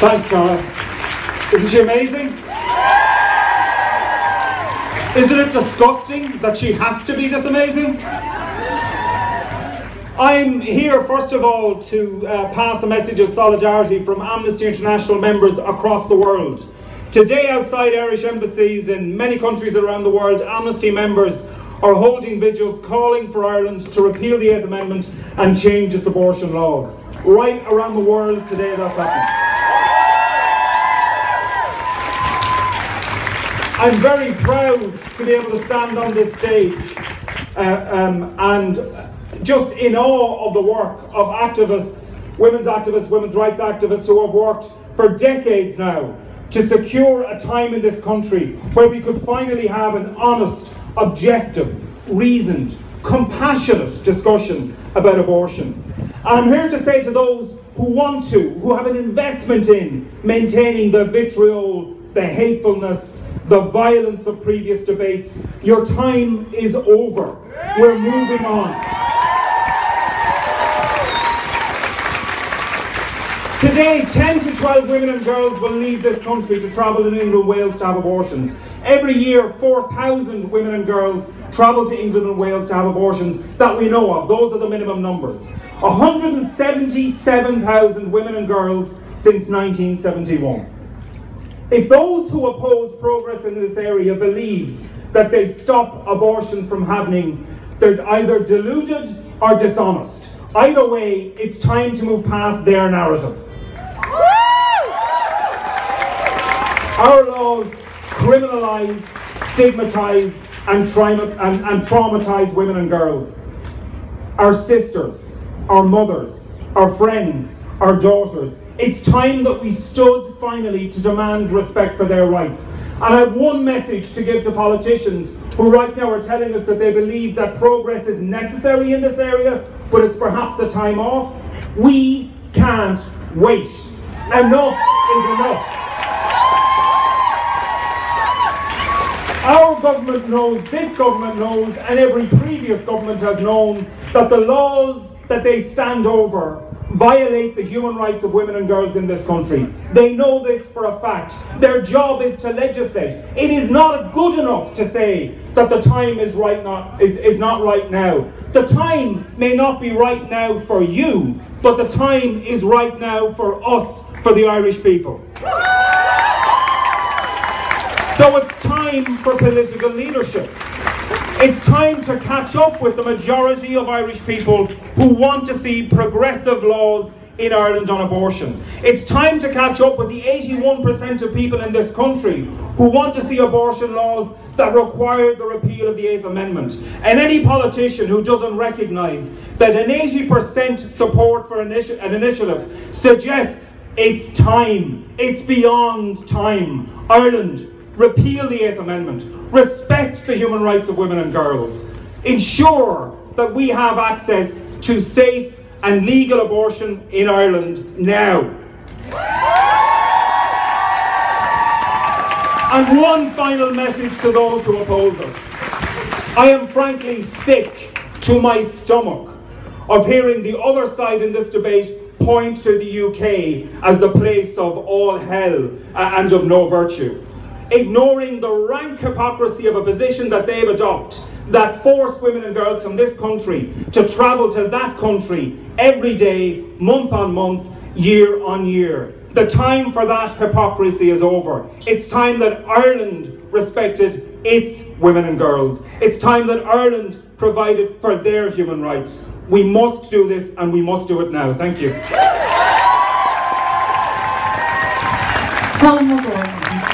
Thanks, Tara. Isn't she amazing? Isn't it disgusting that she has to be this amazing? I'm here, first of all, to uh, pass a message of solidarity from Amnesty International members across the world. Today, outside Irish embassies in many countries around the world, Amnesty members are holding vigils calling for Ireland to repeal the Eighth Amendment and change its abortion laws. Right around the world today, that's happening. I'm very proud to be able to stand on this stage uh, um, and just in awe of the work of activists, women's activists, women's rights activists who have worked for decades now to secure a time in this country where we could finally have an honest, objective, reasoned, compassionate discussion about abortion. And I'm here to say to those who want to, who have an investment in maintaining the vitriol, the hatefulness, the violence of previous debates. Your time is over. We're moving on. Today, 10 to 12 women and girls will leave this country to travel in England and Wales to have abortions. Every year, 4,000 women and girls travel to England and Wales to have abortions that we know of. Those are the minimum numbers. 177,000 women and girls since 1971. If those who oppose progress in this area believe that they stop abortions from happening, they're either deluded or dishonest. Either way, it's time to move past their narrative. Our laws criminalise, stigmatise, and, and, and traumatise women and girls. Our sisters, our mothers, our friends, our daughters, it's time that we stood finally to demand respect for their rights. And I have one message to give to politicians who right now are telling us that they believe that progress is necessary in this area, but it's perhaps a time off. We can't wait. Enough is enough. Our government knows, this government knows, and every previous government has known that the laws that they stand over violate the human rights of women and girls in this country. They know this for a fact. Their job is to legislate. It is not good enough to say that the time is right not is, is not right now. The time may not be right now for you, but the time is right now for us, for the Irish people. So it's time for political leadership. It's time to catch up with the majority of Irish people who want to see progressive laws in Ireland on abortion. It's time to catch up with the 81% of people in this country who want to see abortion laws that require the repeal of the Eighth Amendment. And any politician who doesn't recognise that an 80% support for an, initi an initiative suggests it's time, it's beyond time. Ireland repeal the Eighth Amendment, respect the human rights of women and girls, ensure that we have access to safe and legal abortion in Ireland now. And one final message to those who oppose us. I am frankly sick to my stomach of hearing the other side in this debate point to the UK as the place of all hell and of no virtue ignoring the rank hypocrisy of a position that they've adopted that force women and girls from this country to travel to that country every day, month on month, year on year. The time for that hypocrisy is over. It's time that Ireland respected its women and girls. It's time that Ireland provided for their human rights. We must do this and we must do it now. Thank you. Colin